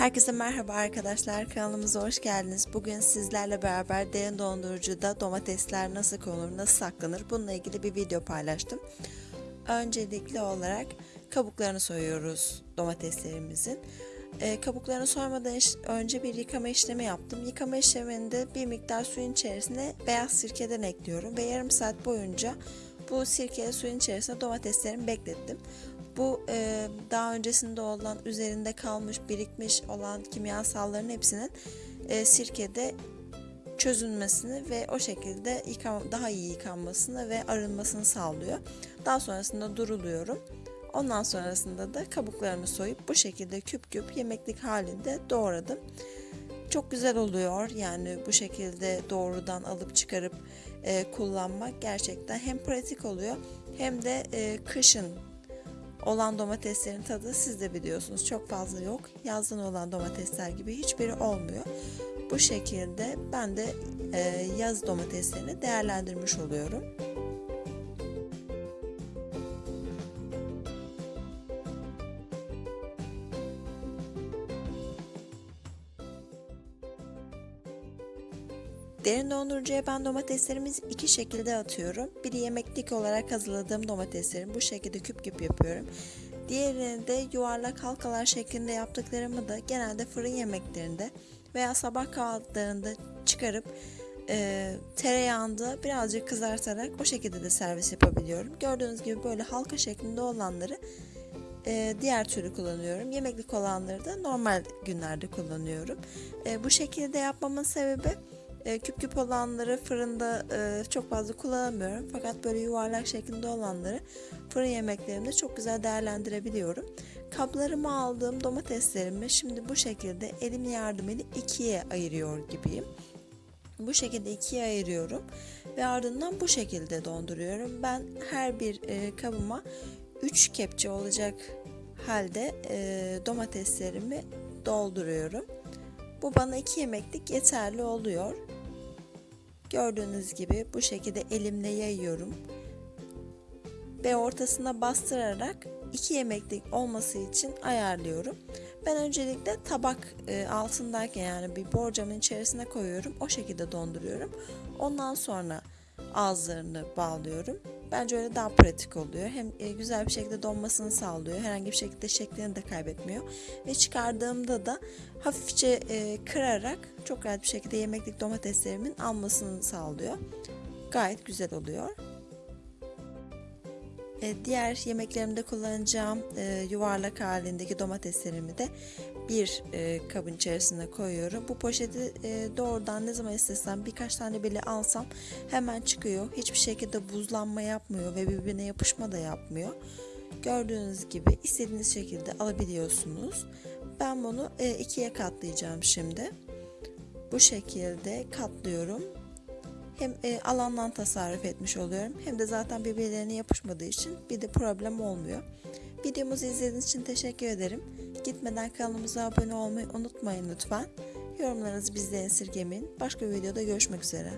Herkese merhaba arkadaşlar kanalımıza hoş geldiniz. Bugün sizlerle beraber derin dondurucuda domatesler nasıl konulur, nasıl saklanır bununla ilgili bir video paylaştım. Öncelikli olarak kabuklarını soyuyoruz domateslerimizin. E, kabuklarını soymadan önce bir yıkama işlemi yaptım. Yıkama işleminde bir miktar suyun içerisine beyaz sirkeden ekliyorum ve yarım saat boyunca bu sirkeli suyun içerisinde domateslerimi beklettim. Bu e, daha öncesinde olan üzerinde kalmış birikmiş olan kimyasalların hepsinin e, sirkede çözülmesini ve o şekilde yıkama, daha iyi yıkanmasını ve arınmasını sağlıyor. Daha sonrasında duruluyorum. Ondan sonrasında da kabuklarını soyup bu şekilde küp küp yemeklik halinde doğradım. Çok güzel oluyor yani bu şekilde doğrudan alıp çıkarıp e, kullanmak gerçekten hem pratik oluyor hem de e, kışın olan domateslerin tadı siz de biliyorsunuz çok fazla yok. Yazdan olan domatesler gibi hiçbiri olmuyor. Bu şekilde ben de e, yaz domateslerini değerlendirmiş oluyorum. Derin dondurucuya ben domateslerimizi iki şekilde atıyorum. Biri yemeklik olarak hazırladığım domateslerimi bu şekilde küp küp yapıyorum. Diğerini de yuvarlak halkalar şeklinde yaptıklarımı da genelde fırın yemeklerinde veya sabah kahvaltılarında çıkarıp e, tereyağında birazcık kızartarak o şekilde de servis yapabiliyorum. Gördüğünüz gibi böyle halka şeklinde olanları e, diğer türlü kullanıyorum. Yemeklik olanları da normal günlerde kullanıyorum. E, bu şekilde yapmamın sebebi e, küp küp olanları fırında e, çok fazla kullanamıyorum. Fakat böyle yuvarlak şeklinde olanları fırın yemeklerimde çok güzel değerlendirebiliyorum. Kaplarıma aldığım domateslerimi şimdi bu şekilde elim yardımıyla ikiye ayırıyor gibiyim. Bu şekilde ikiye ayırıyorum ve ardından bu şekilde donduruyorum. Ben her bir e, kabıma 3 kepçe olacak halde e, domateslerimi dolduruyorum. Bu bana 2 yemeklik yeterli oluyor. Gördüğünüz gibi bu şekilde elimle yayıyorum. Ve ortasına bastırarak 2 yemeklik olması için ayarlıyorum. Ben öncelikle tabak e, altındayken yani bir borcamın içerisine koyuyorum. O şekilde donduruyorum. Ondan sonra ağızlarını bağlıyorum. Bence öyle daha pratik oluyor. Hem e, güzel bir şekilde donmasını sağlıyor. Herhangi bir şekilde şeklini de kaybetmiyor. Ve çıkardığımda da hafifçe e, kırarak çok rahat bir şekilde yemeklik domateslerimin almasını sağlıyor. Gayet güzel oluyor. E, diğer yemeklerimde kullanacağım yuvarlak halindeki domateslerimi de bir e, kabın içerisine koyuyorum. Bu poşeti e, doğrudan ne zaman istesem birkaç tane bile alsam hemen çıkıyor. Hiçbir şekilde buzlanma yapmıyor ve birbirine yapışma da yapmıyor. Gördüğünüz gibi istediğiniz şekilde alabiliyorsunuz. Ben bunu e, ikiye katlayacağım şimdi. Bu şekilde katlıyorum hem e, alandan tasarruf etmiş oluyorum hem de zaten birbirlerine yapışmadığı için bir de problem olmuyor. Videomuzu izlediğiniz için teşekkür ederim. Gitmeden kanalımıza abone olmayı unutmayın lütfen. Yorumlarınızı bizden esirgemeyin. Başka bir videoda görüşmek üzere.